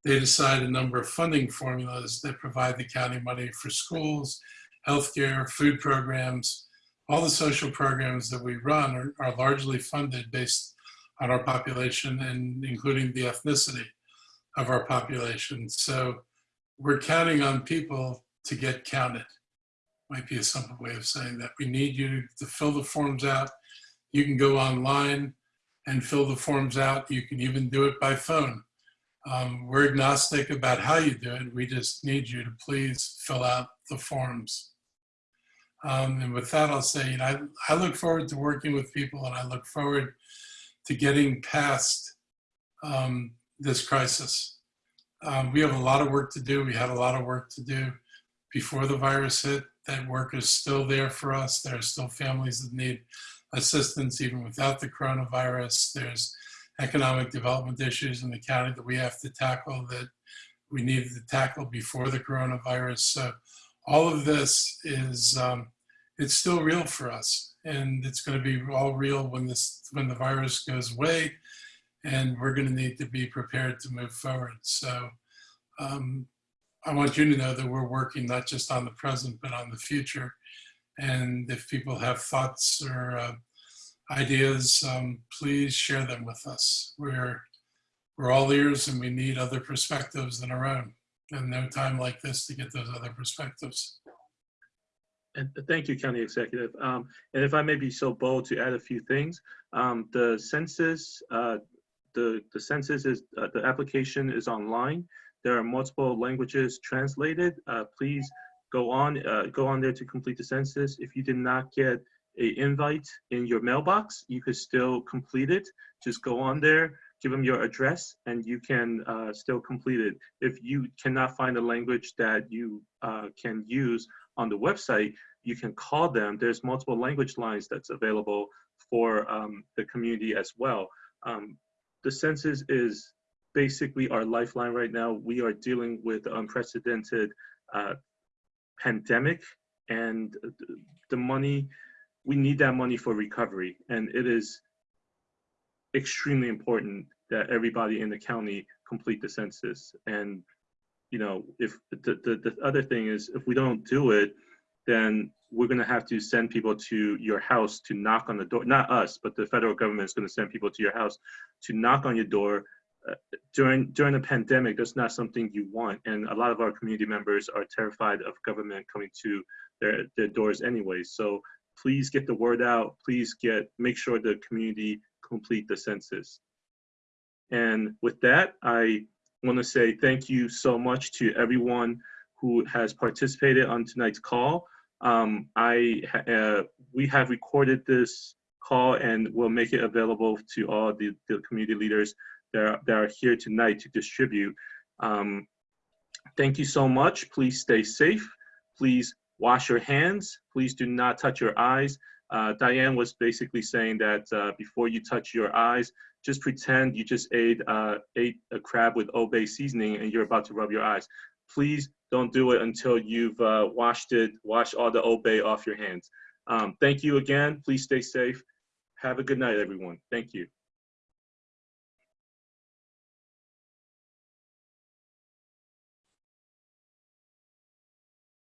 Speaker 2: they decide a number of funding formulas that provide the county money for schools, healthcare, food programs. All the social programs that we run are, are largely funded based on our population and including the ethnicity of our population. So we're counting on people to get counted. Might be a simple way of saying that. We need you to fill the forms out. You can go online and fill the forms out. You can even do it by phone. Um, we're agnostic about how you do it. We just need you to please fill out the forms. Um, and with that, I'll say, you know, I, I look forward to working with people and I look forward to getting past um, this crisis. Um, we have a lot of work to do. We had a lot of work to do before the virus hit. That work is still there for us. There are still families that need assistance even without the coronavirus. There's economic development issues in the county that we have to tackle that we needed to tackle before the coronavirus. So all of this is, um, it's still real for us and it's going to be all real when this, when the virus goes away and we're going to need to be prepared to move forward. So um, I want you to know that we're working not just on the present, but on the future. And if people have thoughts or uh, ideas, um, please share them with us. We're, we're all ears and we need other perspectives than our own. And no time like this to get those other perspectives.
Speaker 1: And thank you, County Executive. Um, and if I may be so bold to add a few things, um, the census, uh, the the census is uh, the application is online. There are multiple languages translated. Uh, please go on uh, go on there to complete the census. If you did not get a invite in your mailbox, you could still complete it. Just go on there, give them your address, and you can uh, still complete it. If you cannot find a language that you uh, can use on the website, you can call them. There's multiple language lines that's available for um, the community as well. Um, the census is basically our lifeline right now. We are dealing with unprecedented uh, pandemic and the money, we need that money for recovery. And it is extremely important that everybody in the county complete the census. And, you know, if the, the, the other thing is if we don't do it, then we're going to have to send people to your house to knock on the door. Not us, but the federal government is going to send people to your house to knock on your door. During during the pandemic, that's not something you want, and a lot of our community members are terrified of government coming to their their doors anyway. So please get the word out. Please get make sure the community complete the census. And with that, I want to say thank you so much to everyone who has participated on tonight's call. Um, I uh, we have recorded this call and we'll make it available to all the, the community leaders that are, that are here tonight to distribute. Um, thank you so much. Please stay safe. Please wash your hands. Please do not touch your eyes. Uh, Diane was basically saying that uh, before you touch your eyes, just pretend you just ate, uh, ate a crab with Old Bay seasoning and you're about to rub your eyes. Please don't do it until you've uh, washed it, washed all the Old Bay off your hands. Um, thank you again. Please stay safe. Have a good night, everyone. Thank you.